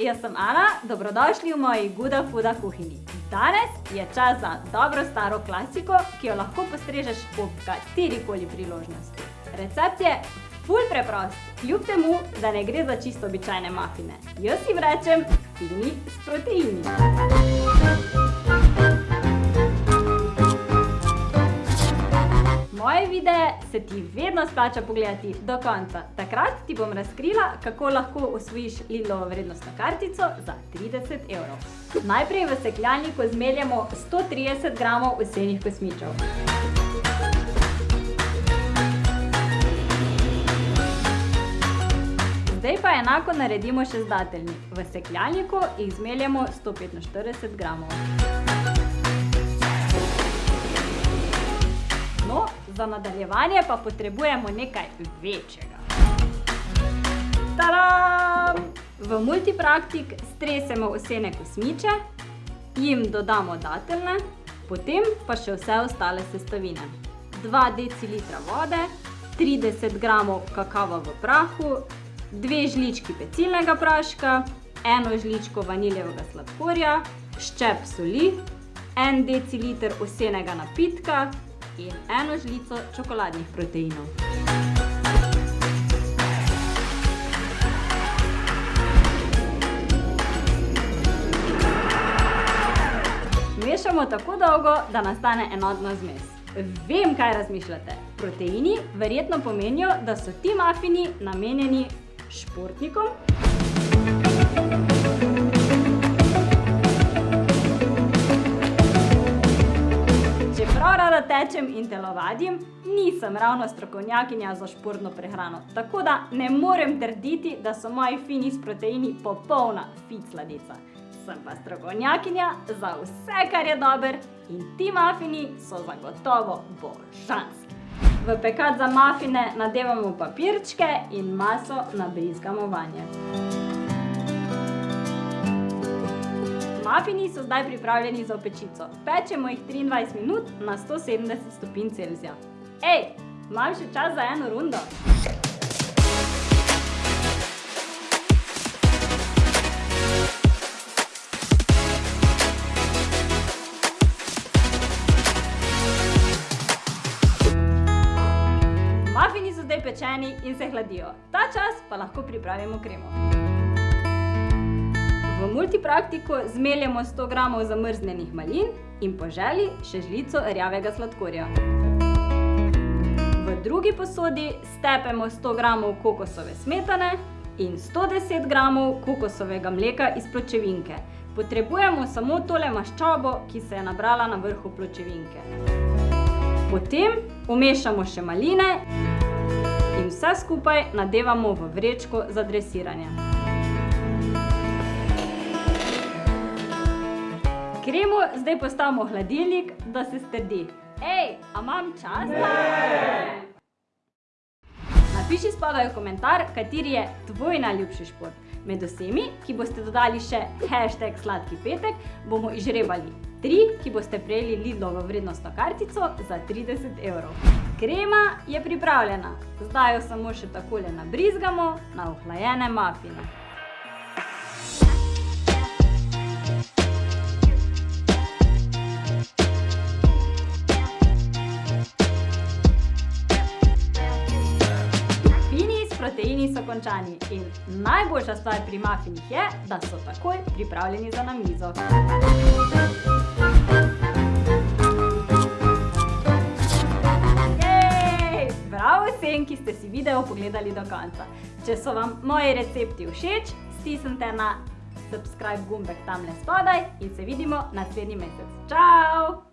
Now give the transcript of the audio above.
jaz sem Ana, dobrodošli v moji Guda Fuda kuhinji. Danes je čas za dobro staro klasiko, ki jo lahko postrežeš ob katerikoli priložnosti. Recept je ful preprost, kljub temu, da ne gre za čisto običajne mafine. Jaz jim rečem fini s proteini. Moje videe se ti vedno splača pogledati do konca. Takrat ti bom razkrila, kako lahko osvojiš Lidlovo vrednostno kartico za 30 evrov. Najprej v sekljalniku zmeljemo 130 gramov vsenih kosmičev. Zdaj pa enako naredimo še z dateljni. V sekljalniku jih zmeljemo 145 gramov. No, za nadaljevanje pa potrebujemo nekaj večjega. Tadam! V multipraktik stresemo vsene kosmiče, jim dodamo dateljne, potem pa še vse ostale sestavine. 2 decilitra vode, 30 gramov kakava v prahu, dve žlički pecilnega praška, eno žličko vaniljevega sladkorja, ščep soli, en deciliter ovsenega napitka in eno žlico čokoladnih proteinov. Mešamo tako dolgo, da nastane enotna zmes. Vem, kaj razmišljate. Proteini verjetno pomenijo, da so ti mafini namenjeni športnikom. Tečem in telovadim, nisem ravno strokovnjakinja za športno prehrano, tako da ne morem trditi, da so moji fini s proteini popolna fit sladica. Sem pa strokovnjakinja za vse, kar je dober in ti mafini so zagotovo božanski. V pekat za mafine nadevamo papirčke in maso nabrizgamo vanje. Mafini so zdaj pripravljeni za pečico. Pečemo jih 23 minut na 170 stopinj Celzija. Ej, imam še čas za eno rundo? Mafini so zdaj pečeni in se hladijo. Ta čas pa lahko pripravimo kremo. V multipraktiku zmeljemo 100 gramov zamrznjenih malin in po želji še žlico rjavega sladkorja. V drugi posodi stepemo 100 gramov kokosove smetane in 110 gramov kokosovega mleka iz pločevinke. Potrebujemo samo tole maščobo, ki se je nabrala na vrhu pločevinke. Potem vmešamo še maline in vse skupaj nadevamo v vrečko za dresiranje. Kremo zdaj postavimo hladilnik, da se strdi. Ej, a imam čas? Napiši spodaj v komentar, kateri je tvoj najljubši šport. Med vsemi, ki boste dodali še hashtag sladki petek, bomo izžrebali tri, ki boste prejeli Lidlovo vrednostno kartico za 30 evrov. Krema je pripravljena. Zdaj jo samo še takole nabrizgamo na ohlajene mafine. Proteini so končani in najboljša stvar pri mafinih je, da so takoj pripravljeni za na mizo. Jej! Bravo vsem, ki ste si video pogledali do konca. Če so vam moji recepti všeč, stisnite na subscribe gumbek tamle spodaj in se vidimo naslednji mesec. Čau!